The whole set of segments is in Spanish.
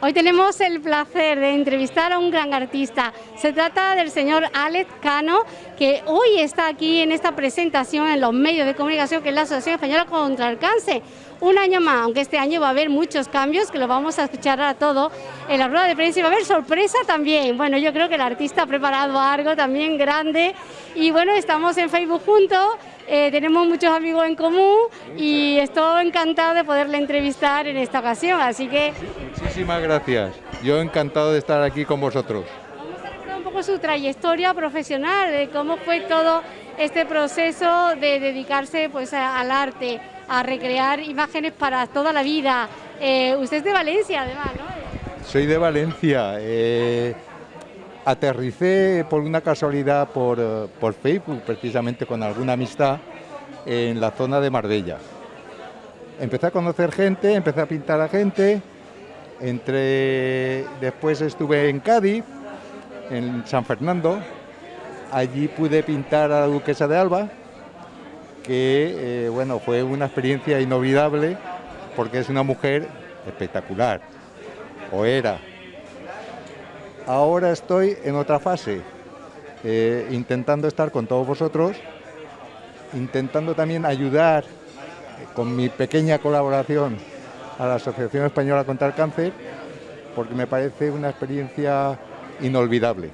Hoy tenemos el placer de entrevistar a un gran artista. Se trata del señor Alex Cano, que hoy está aquí en esta presentación en los medios de comunicación, que es la Asociación Española contra el Cáncer. Un año más, aunque este año va a haber muchos cambios, que lo vamos a escuchar a todo en la rueda de prensa y va a haber sorpresa también. Bueno, yo creo que el artista ha preparado algo también grande y bueno, estamos en Facebook juntos eh, tenemos muchos amigos en común y estoy encantado de poderle entrevistar en esta ocasión, así que... Muchísimas gracias, yo encantado de estar aquí con vosotros. Vamos a recordar un poco su trayectoria profesional, de cómo fue todo este proceso de dedicarse pues, al arte, a recrear imágenes para toda la vida. Eh, usted es de Valencia, además, ¿no? Soy de Valencia. Eh, aterricé por una casualidad por, eh, por, Facebook, precisamente con alguna amistad, en la zona de Marbella. Empecé a conocer gente, empecé a pintar a gente, entre... después estuve en Cádiz, en San Fernando, allí pude pintar a la duquesa de Alba, que eh, bueno, fue una experiencia inolvidable porque es una mujer espectacular, o era, Ahora estoy en otra fase, eh, intentando estar con todos vosotros, intentando también ayudar eh, con mi pequeña colaboración a la Asociación Española contra el Cáncer, porque me parece una experiencia inolvidable.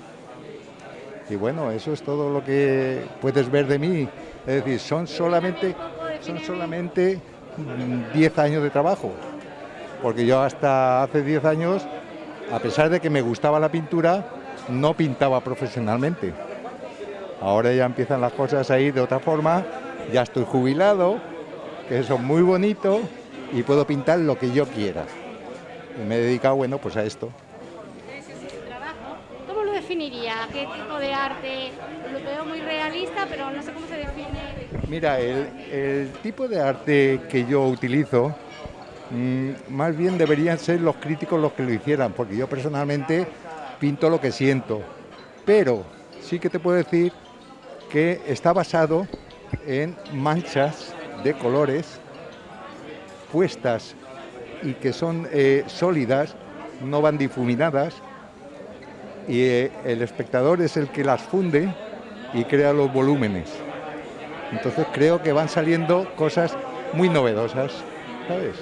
Y bueno, eso es todo lo que puedes ver de mí. Es decir, son solamente, son solamente 10 años de trabajo, porque yo hasta hace 10 años a pesar de que me gustaba la pintura, no pintaba profesionalmente. Ahora ya empiezan las cosas a ir de otra forma, ya estoy jubilado, que eso es muy bonito y puedo pintar lo que yo quiera. Y me he dedicado, bueno, pues a esto. ¿Cómo lo definiría? ¿Qué tipo de arte? Lo veo muy realista, pero no sé cómo se define. Mira, el, el tipo de arte que yo utilizo Mm, más bien deberían ser los críticos los que lo hicieran, porque yo personalmente pinto lo que siento. Pero sí que te puedo decir que está basado en manchas de colores puestas y que son eh, sólidas, no van difuminadas, y eh, el espectador es el que las funde y crea los volúmenes. Entonces creo que van saliendo cosas muy novedosas, ¿sabes?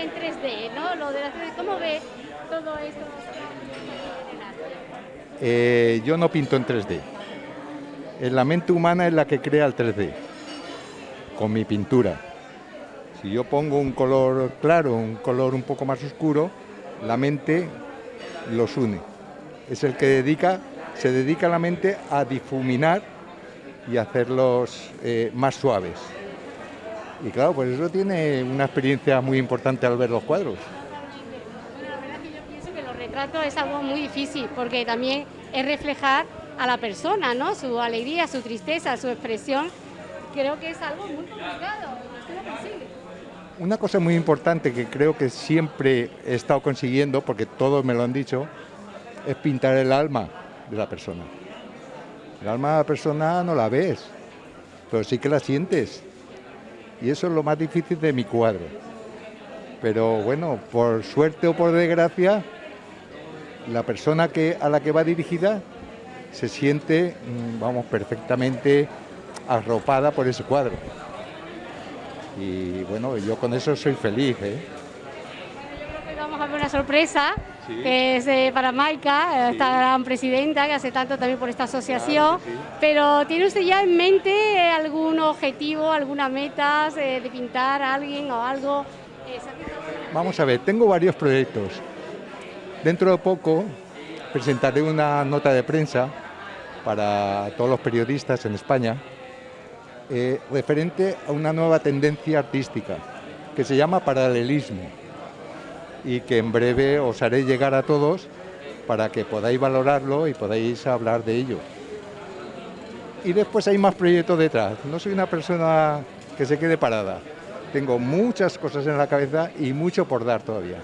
en 3D, ¿no? Lo de la 3D, ¿cómo ve todo esto? Eh, yo no pinto en 3D. La mente humana es la que crea el 3D, con mi pintura. Si yo pongo un color claro, un color un poco más oscuro, la mente los une. Es el que dedica, se dedica la mente a difuminar y hacerlos eh, más suaves. Y claro, pues eso tiene una experiencia muy importante al ver los cuadros. Bueno, la verdad es que yo pienso que los retratos es algo muy difícil, porque también es reflejar a la persona, ¿no? Su alegría, su tristeza, su expresión. Creo que es algo muy complicado. Una cosa muy importante que creo que siempre he estado consiguiendo, porque todos me lo han dicho, es pintar el alma de la persona. El alma de la persona no la ves, pero sí que la sientes y eso es lo más difícil de mi cuadro. Pero bueno, por suerte o por desgracia, la persona que, a la que va dirigida se siente, mm, vamos, perfectamente arropada por ese cuadro. Y bueno, yo con eso soy feliz. ¿eh? vamos a ver una sorpresa, que es eh, para Maika, esta gran presidenta que hace tanto también por esta asociación. Pero ¿tiene usted ya en mente algún objetivo, alguna meta eh, de pintar a alguien o algo? Vamos a ver, tengo varios proyectos. Dentro de poco presentaré una nota de prensa para todos los periodistas en España eh, referente a una nueva tendencia artística que se llama paralelismo y que en breve os haré llegar a todos para que podáis valorarlo y podáis hablar de ello. Y después hay más proyectos detrás. No soy una persona que se quede parada. Tengo muchas cosas en la cabeza y mucho por dar todavía.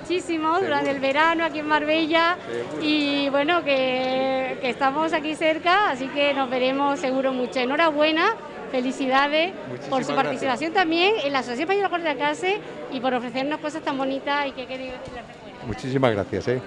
Muchísimo durante el verano aquí en Marbella y bueno, que, que, estamos aquí cerca, así que nos veremos seguro mucho. Enhorabuena, felicidades por su participación también en la Asociación Española de Cárcel y por ofrecernos cosas tan bonitas y que queréis Muchísimas gracias. ¿eh?